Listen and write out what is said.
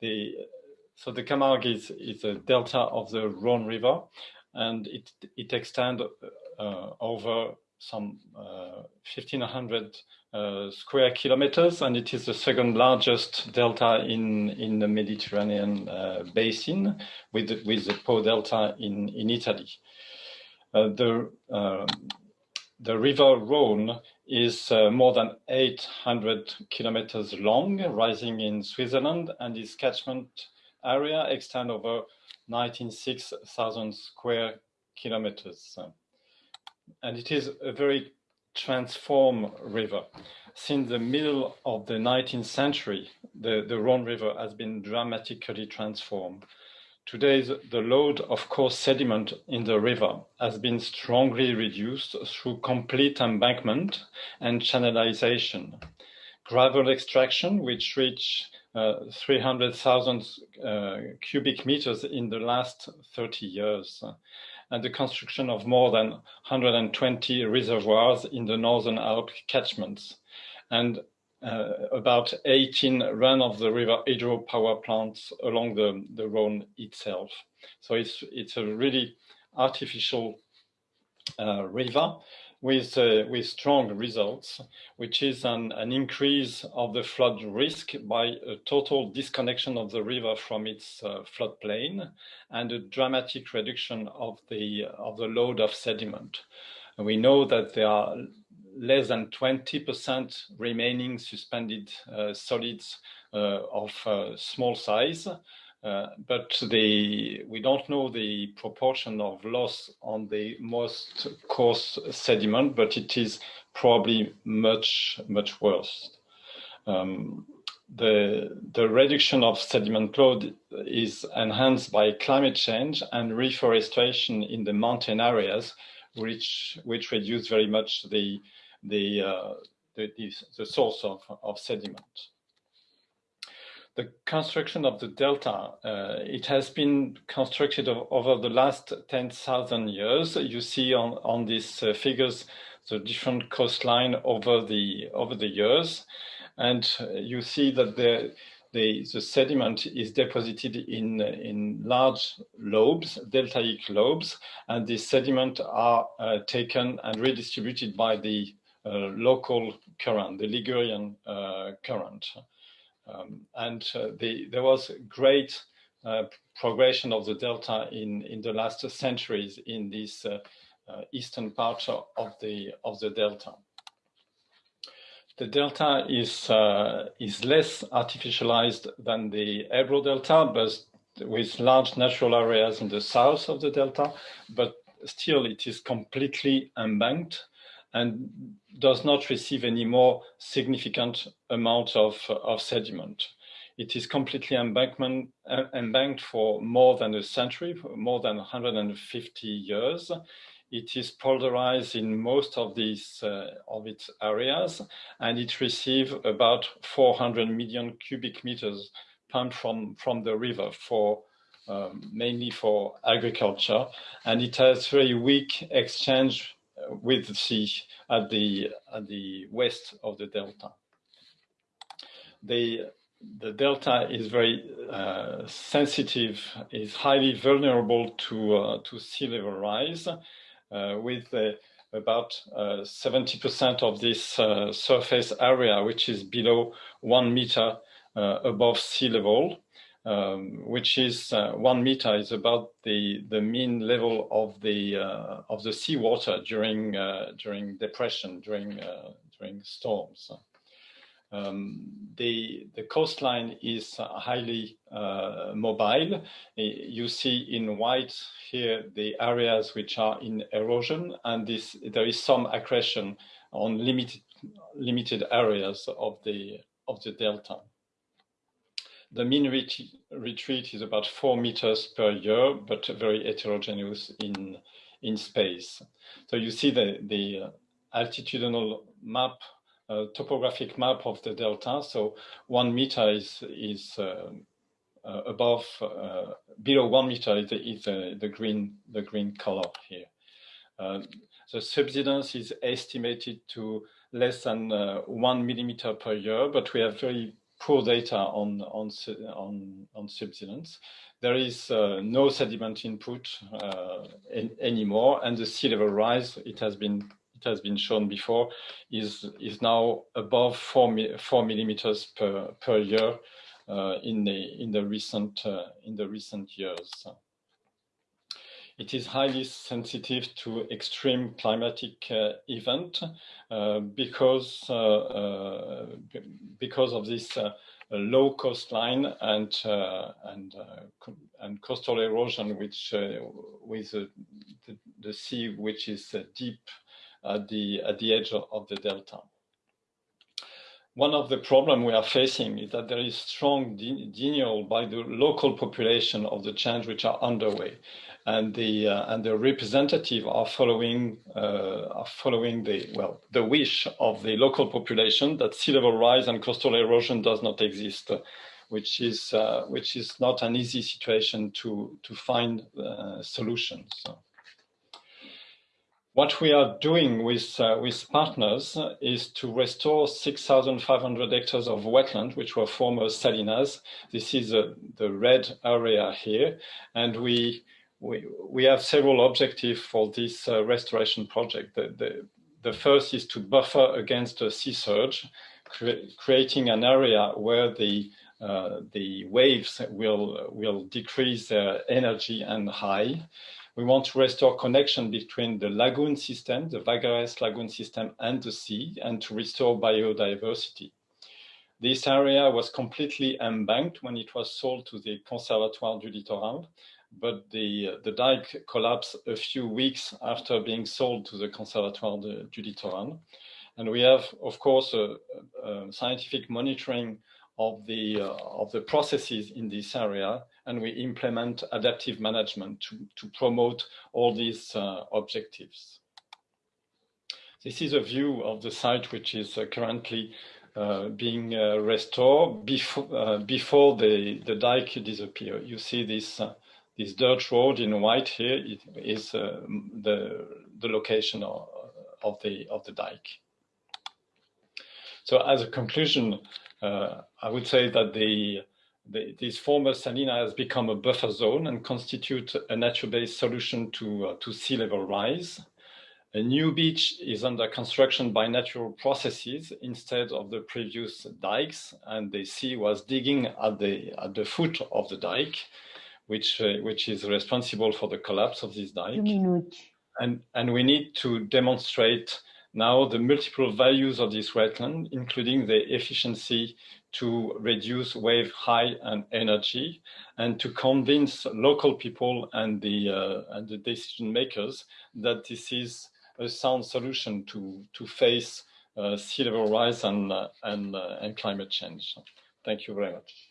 The, so the Camargue is, is a delta of the Rhone River, and it, it extends uh, over some uh, 1,500 uh, square kilometers, and it is the second largest delta in, in the Mediterranean uh, basin, with, with the Po Delta in, in Italy. Uh, the, um, the river Rhone is uh, more than 800 kilometers long, rising in Switzerland, and its catchment area extends over 96,000 square kilometers. And it is a very transform river. Since the middle of the 19th century, the, the Rhone River has been dramatically transformed. Today, the load of coarse sediment in the river has been strongly reduced through complete embankment and channelization. Gravel extraction, which reached uh, 300,000 uh, cubic meters in the last 30 years, and the construction of more than 120 reservoirs in the Northern Alps catchments, and about 18 run-of-the-river hydropower plants along the, the Rhone itself. So it's, it's a really artificial uh, river with, uh, with strong results, which is an, an increase of the flood risk by a total disconnection of the river from its uh, floodplain and a dramatic reduction of the, of the load of sediment. And we know that there are less than 20% remaining suspended uh, solids uh, of uh, small size. But we don't know the proportion of loss on the most coarse sediment, but it is probably much, much worse. Um, the, the reduction of sediment load is enhanced by climate change and reforestation in the mountain areas, which, which reduce very much the, the, uh, the, the, the, source of, of sediment. The construction of the delta, uh, it has been constructed over the last 10,000 years. You see on, on these uh, figures the different coastline over the, over the years. And you see that the, the, the sediment is deposited in, in large lobes, deltaic lobes, and the sediment are uh, taken and redistributed by the local current, the Ligurian uh, current. Um, and uh, the, there was great progression of the delta in, in the last centuries in this eastern part of the, of the delta. The delta is, uh, is less artificialized than the Ebro delta, but with large natural areas in the south of the delta, but still it is completely embanked and does not receive any more significant amount of, of sediment. It is completely embankment, uh, embanked for more than a century, more than 150 years. It is polderized in most of these uh, of its areas, and it receives about 400 million cubic meters pumped from, from the river for um, mainly for agriculture, and it has very weak exchange with the sea at the, at the west of the delta. The, the delta is very uh, sensitive, is highly vulnerable to, uh, to sea level rise, uh, with uh, about 70% uh, of this surface area, which is below one meter above sea level um, which is uh, one meter is about the the mean level of the uh, of the seawater during uh, during depression during uh, during storms. Um, the the coastline is highly uh, mobile. You see in white here the areas which are in erosion, and this there is some accretion on limited limited areas of the of the delta. The mean ret retreat is about four meters per year, but very heterogeneous in, in space. So you see the, the altitudinal map, uh, topographic map of the delta. So one meter is, is uh, uh, above, uh, below one meter is, the, is the, green, the green color here. Uh, the subsidence is estimated to less than uh, one millimeter per year, but we have very poor data on, on, on, on subsidence. There is uh, no sediment input uh, in, anymore, and the sea level rise, it has been it has been shown before, is is now above four four millimeters per per year uh, in the in the recent uh, in the recent years. It is highly sensitive to extreme climatic uh, event uh, because uh, uh, because of this low coastline and and and coastal erosion, which with the, the, sea which is deep at the at the edge of the delta one of the problems we are facing is that there is strong denial by the local population of the change which are underway. And the, uh, and the representative are following, uh, are following the, well, the wish of the local population that sea level rise and coastal erosion does not exist, which is, uh, which is not an easy situation to, to find uh, solutions. So. What we are doing with, uh, with partners is to restore 6,500 hectares of wetland, which were former salinas. This is uh, the red area here. And we, we, we have several objectives for this uh, restoration project. The, the, the, first is to buffer against a sea surge, cre creating an area where the uh, the waves will will decrease their energy and high. We want to restore connection between the lagoon system, the Vaccarès lagoon system and the sea, and to restore biodiversity. This area was completely embanked when it was sold to the Conservatoire du Littoral, but the, the dike collapsed a few weeks after being sold to the Conservatoire de, du Littoral. And we have, of course, a, a scientific monitoring of the, uh, of the processes in this area, and we implement adaptive management to, to promote all these uh, objectives. This is a view of the site which is uh, currently uh, being uh, restored before, uh, before the, the dike disappear. You see this, this dirt road in white here it is the, the location of, of, the, of the dike. So as a conclusion, uh, I would say that the, the, this former salina has become a buffer zone and constitute a nature-based solution to, uh, to sea level rise. A new beach is under construction by natural processes instead of the previous dikes, and the sea was digging at the, at the foot of the dike, which, uh, which is responsible for the collapse of this dike. And, and we need to demonstrate now the multiple values of this wetland, including the efficiency to reduce wave height and energy, and to convince local people and the, uh, and the decision makers that this is a sound solution to, to face uh, sea level rise and, uh, and, uh, and climate change. Thank you very much.